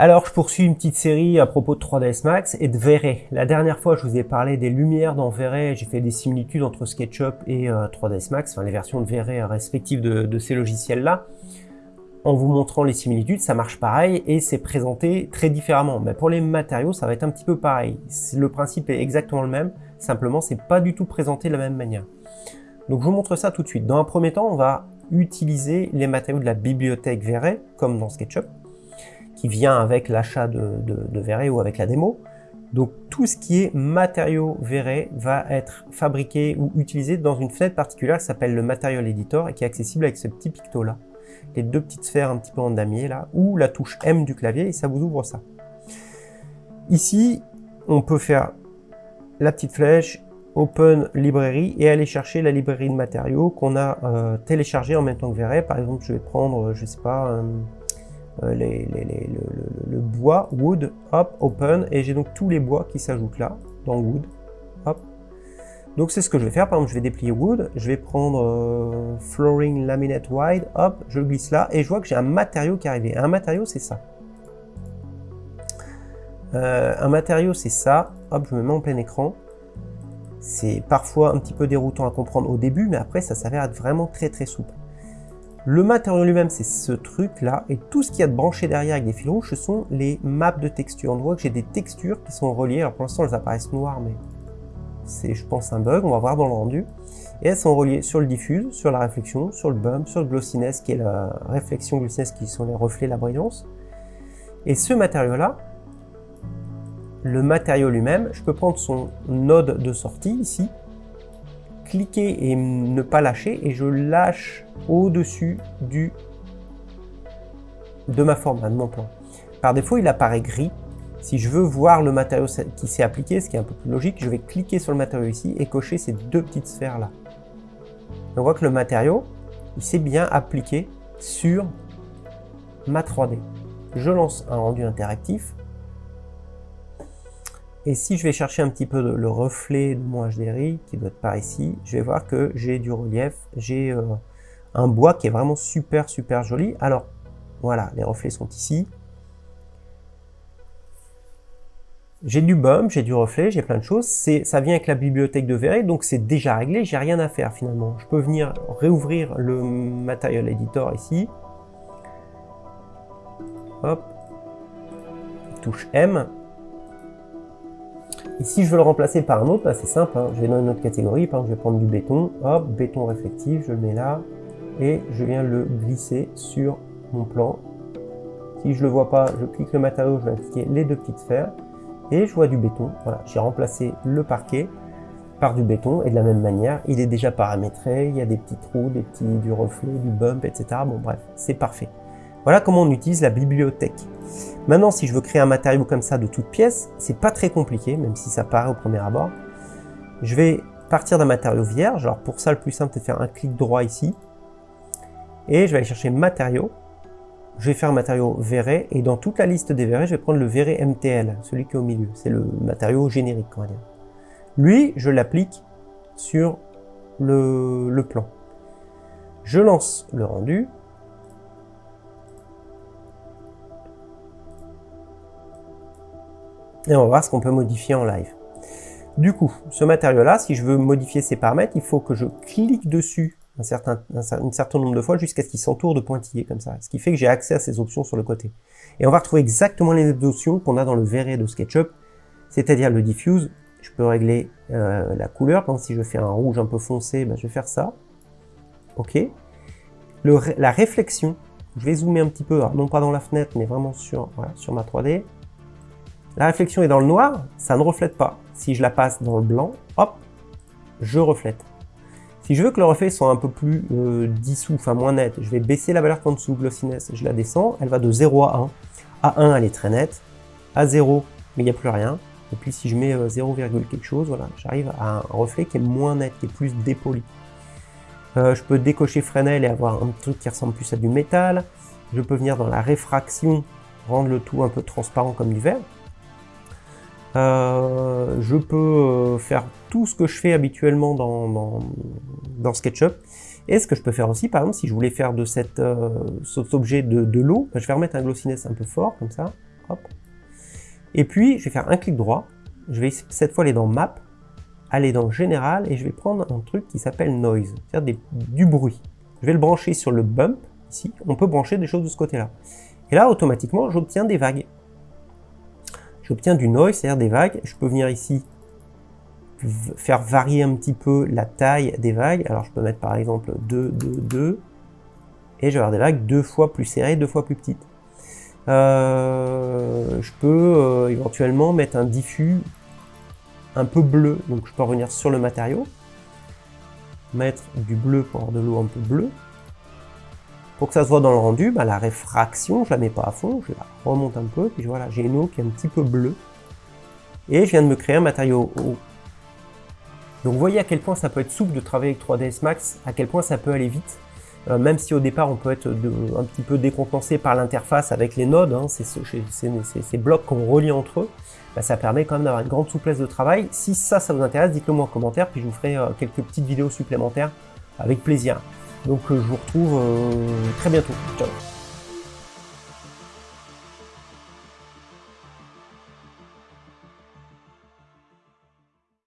Alors, je poursuis une petite série à propos de 3ds Max et de V-Ray. La dernière fois, je vous ai parlé des lumières dans V-Ray. J'ai fait des similitudes entre SketchUp et 3ds Max, enfin les versions de V-Ray respectives de, ces logiciels-là. En vous montrant les similitudes, ça marche pareil et c'est présenté très différemment. Mais pour les matériaux, ça va être un petit peu pareil. Le principe est exactement le même, simplement c'est pas du tout présenté de la même manière. Donc je vous montre ça tout de suite. Dans un premier temps, on va utiliser les matériaux de la bibliothèque V-Ray, comme dans SketchUp qui vient avec l'achat de, de, ou avec la démo. Donc tout ce qui est matériaux Verret va être fabriqué ou utilisé dans une fenêtre particulière qui s'appelle le Material Editor et qui est accessible avec ce petit picto là. Les deux petites sphères un petit peu en damier là, ou la touche M du clavier et ça vous ouvre ça. Ici, on peut faire la petite flèche, Open Librairie et aller chercher la librairie de matériaux qu'on a euh, téléchargé en même temps que Verret. Par exemple, je vais prendre, je sais pas, euh, le, bois, wood, hop, open, et j'ai donc tous les bois qui s'ajoutent là, dans wood, hop. Donc c'est ce que je vais faire, par exemple je vais déplier wood, je vais prendre euh, flooring laminate wide, hop, je le glisse là, et je vois que j'ai un matériau qui est arrivé. Un matériau c'est ça. Euh, un matériau c'est ça, hop, je me mets en plein écran. C'est parfois un petit peu déroutant à comprendre au début, mais après ça s'avère être vraiment très très souple. Le matériau lui-même, c'est ce truc-là, et tout ce qu'il y a de branché derrière avec des fils rouges, ce sont les maps de textures. On voit que j'ai des textures qui sont reliées, alors pour l'instant elles apparaissent noires, mais c'est je pense un bug, on va voir dans le rendu. Et elles sont reliées sur le diffuse, sur la réflexion, sur le bump, sur le glossiness, qui est la réflexion glossiness, qui sont les reflets, la brillance. Et ce matériau-là, le matériau lui-même, je peux prendre son node de sortie ici, cliquer et ne pas lâcher et je lâche au-dessus du de ma forme, de mon plan. Par défaut, il apparaît gris. Si je veux voir le matériau qui s'est appliqué, ce qui est un peu plus logique, je vais cliquer sur le matériau ici et cocher ces deux petites sphères là. On voit que le matériau, il s'est bien appliqué sur ma 3D. Je lance un rendu interactif et si je vais chercher un petit peu le reflet de mon HDRI, qui doit être par ici, je vais voir que j'ai du relief, j'ai euh, un bois qui est vraiment super super joli. Alors, voilà, les reflets sont ici. J'ai du bump, j'ai du reflet, j'ai plein de choses. Ça vient avec la bibliothèque de Verret, donc c'est déjà réglé, j'ai rien à faire finalement. Je peux venir réouvrir le Material Editor ici. Hop. Touche M. Et si je veux le remplacer par un autre, bah, c'est simple, hein. je vais dans une autre catégorie, par exemple je vais prendre du béton, hop, béton réflectif, je le mets là, et je viens le glisser sur mon plan. Si je le vois pas, je clique le matériau, je vais cliquer les deux petites sphères, et je vois du béton. Voilà, j'ai remplacé le parquet par du béton, et de la même manière, il est déjà paramétré, il y a des petits trous, des petits, du reflet, du bump, etc. Bon bref, c'est parfait. Voilà comment on utilise la bibliothèque. Maintenant, si je veux créer un matériau comme ça de toutes pièces, c'est pas très compliqué, même si ça paraît au premier abord. Je vais partir d'un matériau vierge. Alors pour ça, le plus simple, c'est de faire un clic droit ici. Et je vais aller chercher matériaux. Je vais faire un matériau verré. Et dans toute la liste des verrés, je vais prendre le verré MTL, celui qui est au milieu. C'est le matériau générique, on va dire. Lui, je l'applique sur le plan. Je lance le rendu. Et on va voir ce qu'on peut modifier en live. Du coup, ce matériau-là, si je veux modifier ses paramètres, il faut que je clique dessus un certain, nombre de fois jusqu'à ce qu'il s'entoure de pointillés comme ça. Ce qui fait que j'ai accès à ces options sur le côté. Et on va retrouver exactement les options qu'on a dans le verré de SketchUp, c'est-à-dire le diffuse. Je peux régler euh, la couleur. Par si je fais un rouge un peu foncé, ben, je vais faire ça. OK. La réflexion, je vais zoomer un petit peu, non pas dans la fenêtre, mais vraiment sur ma 3D. La réflexion est dans le noir, ça ne reflète pas. Si je la passe dans le blanc, hop, je reflète. Si je veux que le reflet soit un peu plus euh, dissous, enfin moins net, je vais baisser la valeur qu'en dessous, glossiness, je la descends, elle va de 0 à 1. À 1, elle est très nette. À 0, mais il n'y a plus rien. Et puis si je mets 0, euh, quelque chose, voilà, j'arrive à un reflet qui est moins net, qui est plus dépoli. Euh, je peux décocher Fresnel et avoir un truc qui ressemble plus à du métal. Je peux venir dans la réfraction, rendre le tout un peu transparent comme du verre. Euh, je peux euh, faire tout ce que je fais habituellement dans, dans, SketchUp. Et ce que je peux faire aussi, par exemple, si je voulais faire de cette, euh, cet objet de, l'eau, bah, je vais remettre un glossiness un peu fort, comme ça. Hop. Et puis, je vais faire un clic droit. Je vais cette fois aller dans Map, aller dans Général, et je vais prendre un truc qui s'appelle Noise, c'est-à-dire du bruit. Je vais le brancher sur le bump, ici. On peut brancher des choses de ce côté-là. Et là, automatiquement, j'obtiens des vagues. J'obtiens du noise, c'est-à-dire des vagues. Je peux venir ici faire varier un petit peu la taille des vagues. Alors je peux mettre par exemple 2, 2, 2, et je vais avoir des vagues deux fois plus serrées, deux fois plus petites. Euh, je peux euh, éventuellement mettre un diffus un peu bleu, donc je peux revenir sur le matériau, mettre du bleu pour avoir de l'eau un peu bleue. Pour que ça se voit dans le rendu, bah, la réfraction, je la mets pas à fond, je la remonte un peu, puis voilà, j'ai une eau qui est un petit peu bleue. Et je viens de me créer un matériau haut. Donc vous voyez à quel point ça peut être souple de travailler avec 3ds Max, à quel point ça peut aller vite. Euh, même si au départ on peut être un petit peu décompensé par l'interface avec les nodes, hein, ces blocs qu'on relie entre eux, bah, ça permet quand même d'avoir une grande souplesse de travail. Si ça, ça vous intéresse, dites-le moi en commentaire, puis je vous ferai euh, quelques petites vidéos supplémentaires avec plaisir. Donc euh, je vous retrouve très bientôt. Ciao